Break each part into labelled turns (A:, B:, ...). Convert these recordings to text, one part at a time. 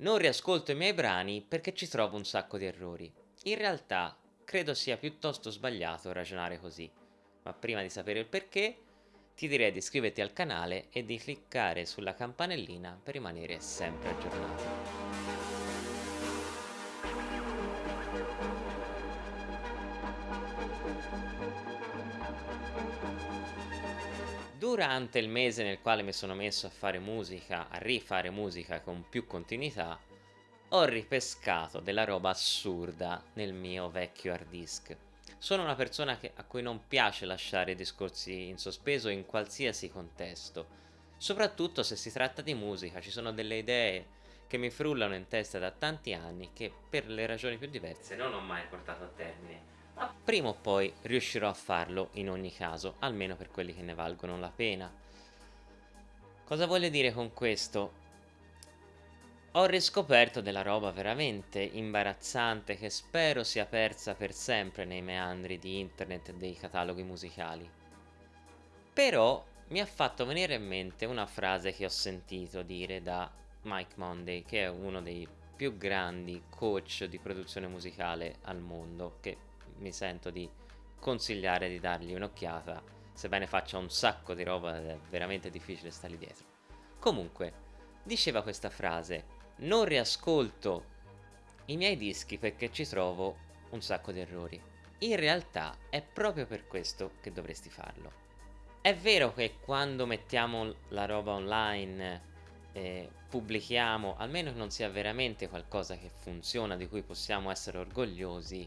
A: Non riascolto i miei brani perché ci trovo un sacco di errori. In realtà credo sia piuttosto sbagliato ragionare così, ma prima di sapere il perché ti direi di iscriverti al canale e di cliccare sulla campanellina per rimanere sempre aggiornato. Durante il mese nel quale mi sono messo a fare musica, a rifare musica con più continuità, ho ripescato della roba assurda nel mio vecchio hard disk. Sono una persona che, a cui non piace lasciare discorsi in sospeso in qualsiasi contesto, soprattutto se si tratta di musica, ci sono delle idee che mi frullano in testa da tanti anni che per le ragioni più diverse non ho mai portato a termine prima o poi riuscirò a farlo in ogni caso, almeno per quelli che ne valgono la pena. Cosa voglio dire con questo? Ho riscoperto della roba veramente imbarazzante che spero sia persa per sempre nei meandri di internet e dei cataloghi musicali. Però mi ha fatto venire in mente una frase che ho sentito dire da Mike Monday, che è uno dei più grandi coach di produzione musicale al mondo, che mi sento di consigliare di dargli un'occhiata, sebbene faccia un sacco di roba è veramente difficile stargli dietro. Comunque, diceva questa frase, non riascolto i miei dischi perché ci trovo un sacco di errori. In realtà è proprio per questo che dovresti farlo. È vero che quando mettiamo la roba online eh, pubblichiamo, almeno che non sia veramente qualcosa che funziona, di cui possiamo essere orgogliosi,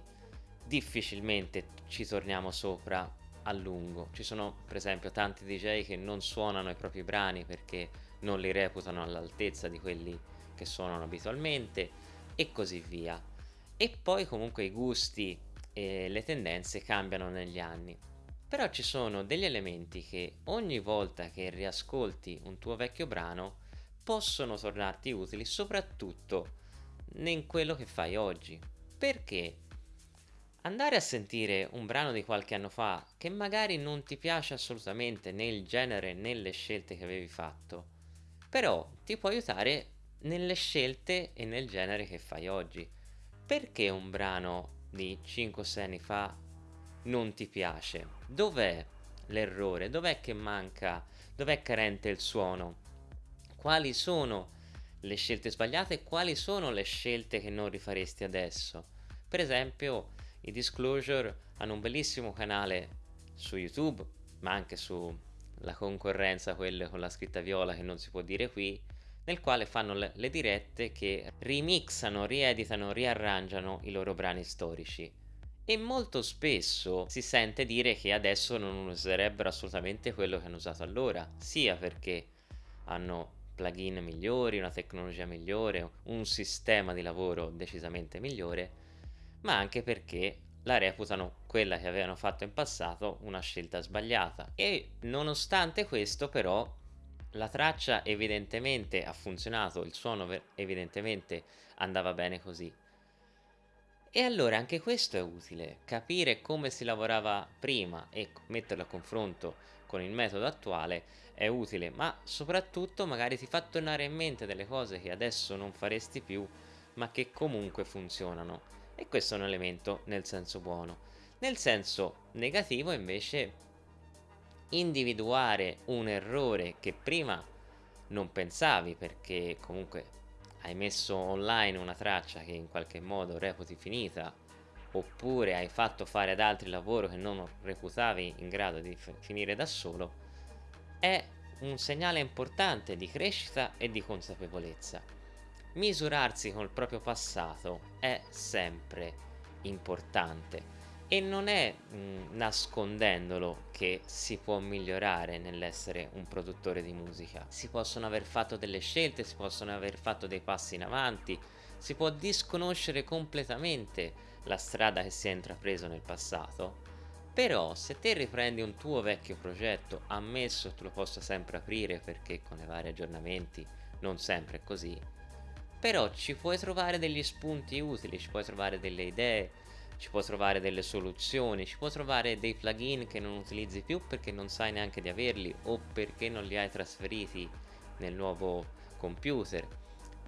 A: difficilmente ci torniamo sopra a lungo. Ci sono per esempio tanti DJ che non suonano i propri brani perché non li reputano all'altezza di quelli che suonano abitualmente e così via. E poi comunque i gusti e le tendenze cambiano negli anni. Però ci sono degli elementi che ogni volta che riascolti un tuo vecchio brano possono tornarti utili soprattutto in quello che fai oggi. Perché Andare a sentire un brano di qualche anno fa che magari non ti piace assolutamente né il genere né le scelte che avevi fatto, però ti può aiutare nelle scelte e nel genere che fai oggi. Perché un brano di 5-6 anni fa non ti piace? Dov'è l'errore? Dov'è che manca? Dov'è carente il suono? Quali sono le scelte sbagliate e quali sono le scelte che non rifaresti adesso? Per esempio, i Disclosure hanno un bellissimo canale su YouTube, ma anche sulla concorrenza, quelle con la scritta viola che non si può dire qui, nel quale fanno le, dirette che remixano, rieditano, riarrangiano i loro brani storici. E molto spesso si sente dire che adesso non userebbero assolutamente quello che hanno usato allora, sia perché hanno plugin migliori, una tecnologia migliore, un sistema di lavoro decisamente migliore, ma anche perché la reputano quella che avevano fatto in passato una scelta sbagliata. E nonostante questo però la traccia evidentemente ha funzionato, il suono evidentemente andava bene così. E allora anche questo è utile, capire come si lavorava prima e metterlo a confronto con il metodo attuale è utile, ma soprattutto magari ti fa tornare in mente delle cose che adesso non faresti più, ma che comunque funzionano e questo è un elemento nel senso buono. Nel senso negativo invece individuare un errore che prima non pensavi perché comunque hai messo online una traccia che in qualche modo reputi finita oppure hai fatto fare ad altri lavoro che non reputavi in grado di finire da solo è un segnale importante di crescita e di consapevolezza misurarsi con il proprio passato è sempre importante e non è mh, nascondendolo che si può migliorare nell'essere un produttore di musica. Si possono aver fatto delle scelte, si possono aver fatto dei passi in avanti, si può disconoscere completamente la strada che si è intrapreso nel passato. Però se te riprendi un tuo vecchio progetto, ammesso tu lo possa sempre aprire perché con i vari aggiornamenti non sempre è così, però ci puoi trovare degli spunti utili, ci puoi trovare delle idee, ci puoi trovare delle soluzioni, ci puoi trovare dei plugin che non utilizzi più perché non sai neanche di averli o perché non li hai trasferiti nel nuovo computer.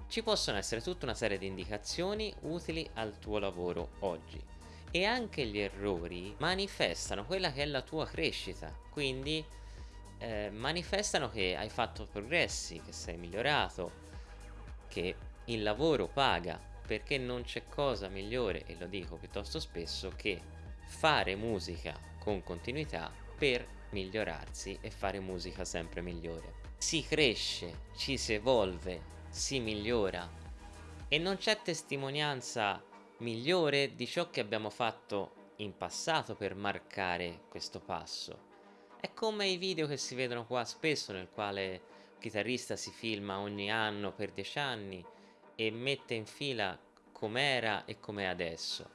A: ci possono essere tutta una serie di indicazioni utili al tuo lavoro oggi e anche gli errori manifestano quella che è la tua crescita, quindi eh, manifestano che hai fatto progressi, che sei migliorato, che il lavoro paga, perché non c'è cosa migliore, e lo dico piuttosto spesso, che fare musica con continuità per migliorarsi e fare musica sempre migliore. Si cresce, ci si evolve, si migliora e non c'è testimonianza migliore di ciò che abbiamo fatto in passato per marcare questo passo. È come i video che si vedono qua spesso nel quale il chitarrista si filma ogni anno per dieci anni e mette in fila com'era e com'è adesso.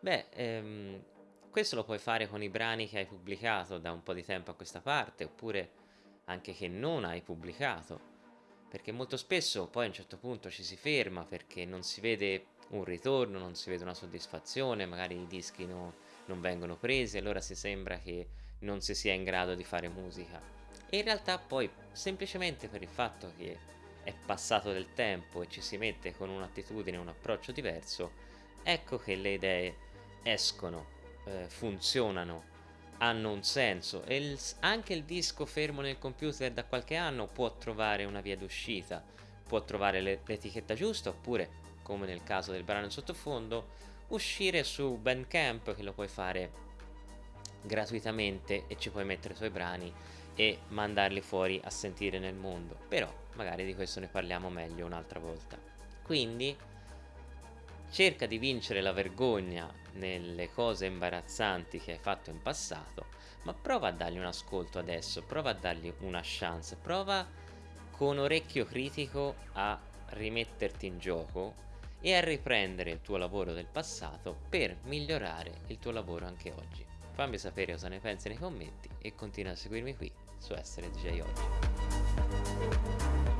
A: Beh, ehm, questo lo puoi fare con i brani che hai pubblicato da un po' di tempo a questa parte, oppure anche che non hai pubblicato, perché molto spesso poi a un certo punto ci si ferma perché non si vede un ritorno, non si vede una soddisfazione, magari i dischi no, non vengono presi, allora si sembra che non si sia in grado di fare musica. E in realtà poi semplicemente per il fatto che è passato del tempo e ci si mette con un'attitudine, un approccio diverso, ecco che le idee escono, eh, funzionano, hanno un senso e il, anche il disco fermo nel computer da qualche anno può trovare una via d'uscita, può trovare l'etichetta giusta oppure come nel caso del brano in sottofondo, uscire su Bandcamp che lo puoi fare gratuitamente e ci puoi mettere i tuoi brani e mandarli fuori a sentire nel mondo. Però magari di questo ne parliamo meglio un'altra volta. Quindi cerca di vincere la vergogna nelle cose imbarazzanti che hai fatto in passato, ma prova a dargli un ascolto adesso, prova a dargli una chance, prova con orecchio critico a rimetterti in gioco e a riprendere il tuo lavoro del passato per migliorare il tuo lavoro anche oggi. Fammi sapere cosa ne pensi nei commenti e continua a seguirmi qui su Essere DJ Oggi. Thank you.